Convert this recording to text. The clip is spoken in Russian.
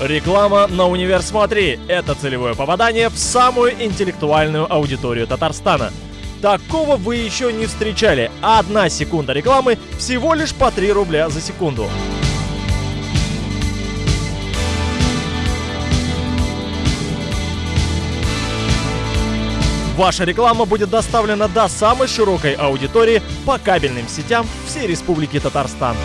Реклама на Универ Смотри – это целевое попадание в самую интеллектуальную аудиторию Татарстана. Такого вы еще не встречали. Одна секунда рекламы всего лишь по 3 рубля за секунду. Ваша реклама будет доставлена до самой широкой аудитории по кабельным сетям всей Республики Татарстан.